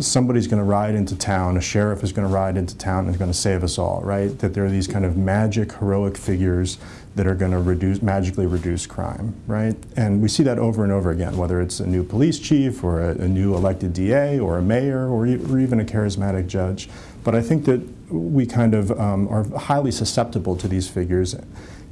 somebody's going to ride into town, a sheriff is going to ride into town and is going to save us all, right? That there are these kind of magic, heroic figures that are going to reduce, magically reduce crime, right? And we see that over and over again, whether it's a new police chief or a, a new elected DA or a mayor or, or, even a charismatic judge. But I think that we kind of um, are highly susceptible to these figures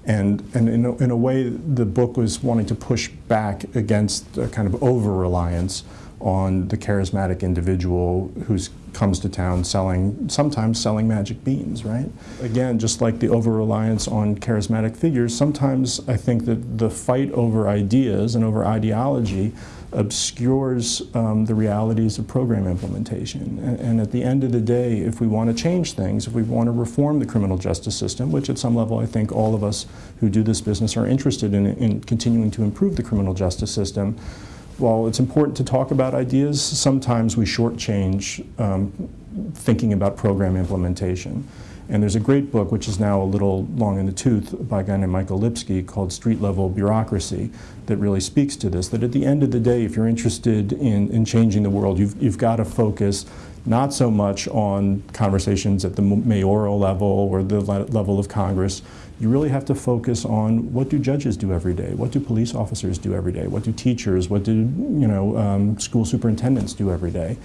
and, and in, a, in a way, the book was wanting to push back against a kind of over-reliance on the charismatic individual who comes to town selling, sometimes selling magic beans, right? Again, just like the over-reliance on charismatic figures, sometimes I think that the fight over ideas and over ideology obscures um, the realities of program implementation. And, and, at the end of the day, if we want to change things, if we want to reform the criminal justice system, which at some level I think all of us who do this business are interested in, in continuing to improve the criminal justice system, while it's important to talk about ideas, sometimes we shortchange um, thinking about program implementation. And there's a great book, which is now a little long in the tooth, by a guy named Michael Lipsky called Street Level Bureaucracy that really speaks to this, that at the end of the day, if you're interested in, in changing the world, you've, you've got to focus not so much on conversations at the mayoral level or the level of Congress. You really have to focus on what do judges do every day? What do police officers do every day? What do teachers, what do you know, um, school superintendents do every day?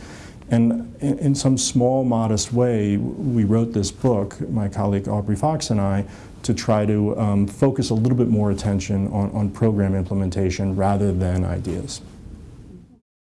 And in, in, some small, modest way, we wrote this book, my colleague Aubrey Fox and I, to try to um, focus a little bit more attention on, on program implementation rather than ideas.